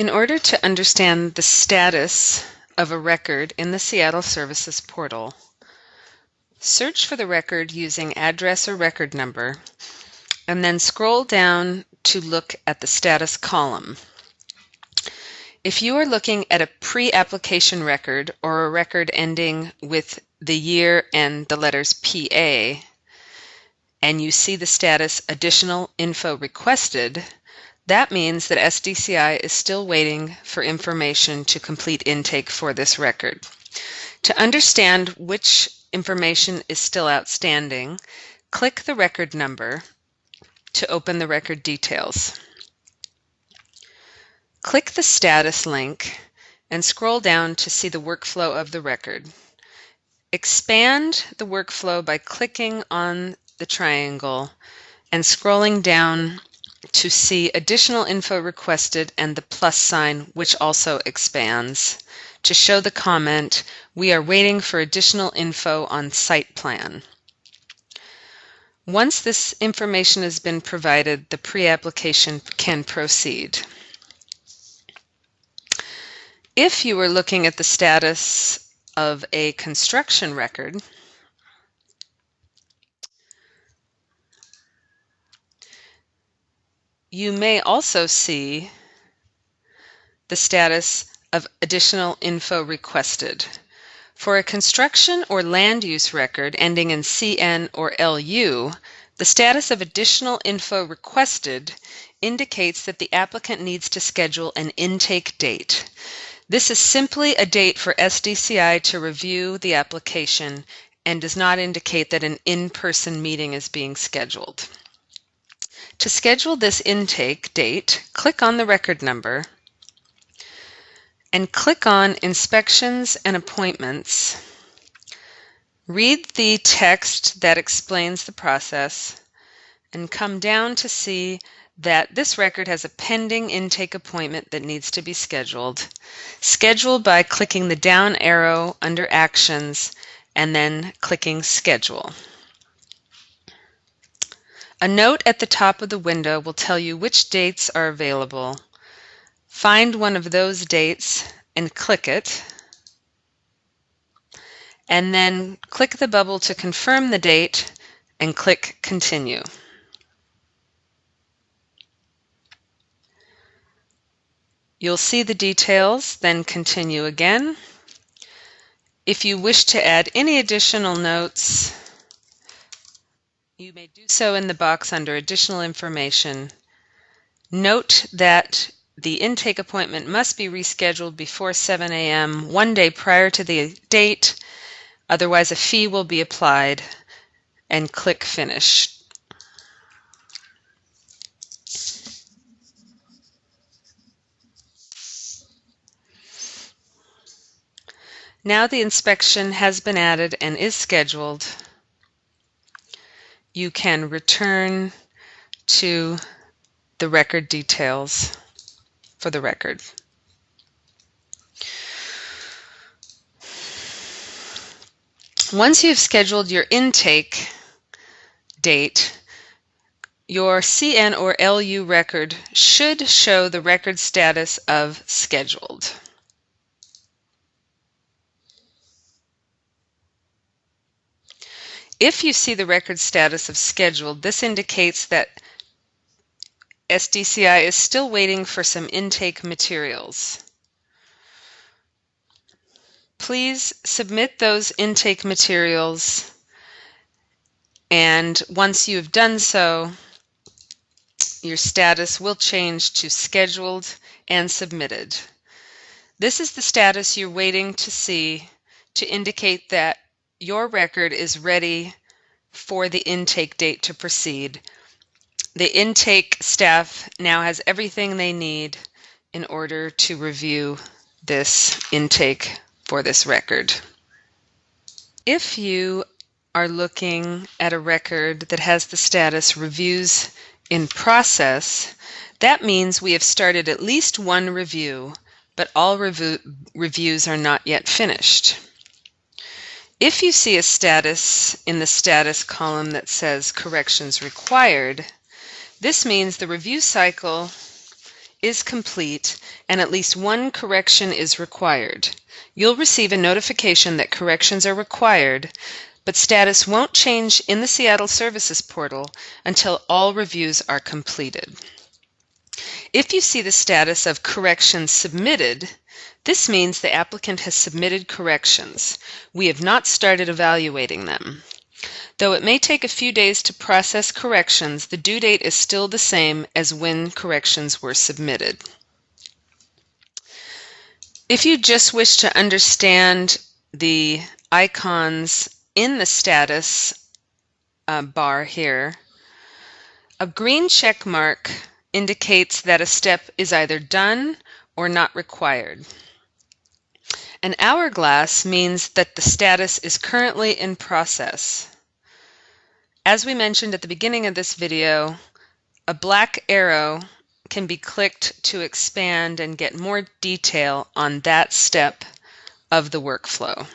In order to understand the status of a record in the Seattle Services portal, search for the record using address or record number, and then scroll down to look at the status column. If you are looking at a pre-application record or a record ending with the year and the letters PA, and you see the status additional info requested, that means that SDCI is still waiting for information to complete intake for this record. To understand which information is still outstanding, click the record number to open the record details. Click the status link and scroll down to see the workflow of the record. Expand the workflow by clicking on the triangle and scrolling down to see additional info requested and the plus sign, which also expands, to show the comment, we are waiting for additional info on site plan. Once this information has been provided, the pre-application can proceed. If you are looking at the status of a construction record, you may also see the status of additional info requested. For a construction or land use record ending in CN or LU, the status of additional info requested indicates that the applicant needs to schedule an intake date. This is simply a date for SDCI to review the application and does not indicate that an in-person meeting is being scheduled. To schedule this intake date, click on the record number and click on Inspections and Appointments. Read the text that explains the process and come down to see that this record has a pending intake appointment that needs to be scheduled. Schedule by clicking the down arrow under Actions and then clicking Schedule. A note at the top of the window will tell you which dates are available. Find one of those dates and click it. And then click the bubble to confirm the date and click Continue. You'll see the details, then continue again. If you wish to add any additional notes, you may do so in the box under Additional Information. Note that the intake appointment must be rescheduled before 7 a.m. one day prior to the date, otherwise a fee will be applied, and click Finish. Now the inspection has been added and is scheduled. You can return to the record details for the record. Once you've scheduled your intake date, your CN or LU record should show the record status of scheduled. If you see the record status of scheduled, this indicates that SDCI is still waiting for some intake materials. Please submit those intake materials and once you have done so, your status will change to scheduled and submitted. This is the status you're waiting to see to indicate that your record is ready for the intake date to proceed. The intake staff now has everything they need in order to review this intake for this record. If you are looking at a record that has the status reviews in process, that means we have started at least one review, but all review, reviews are not yet finished. If you see a status in the status column that says corrections required, this means the review cycle is complete and at least one correction is required. You'll receive a notification that corrections are required, but status won't change in the Seattle Services portal until all reviews are completed. If you see the status of corrections submitted, this means the applicant has submitted corrections. We have not started evaluating them. Though it may take a few days to process corrections, the due date is still the same as when corrections were submitted. If you just wish to understand the icons in the status uh, bar here, a green check mark indicates that a step is either done or not required. An hourglass means that the status is currently in process. As we mentioned at the beginning of this video, a black arrow can be clicked to expand and get more detail on that step of the workflow.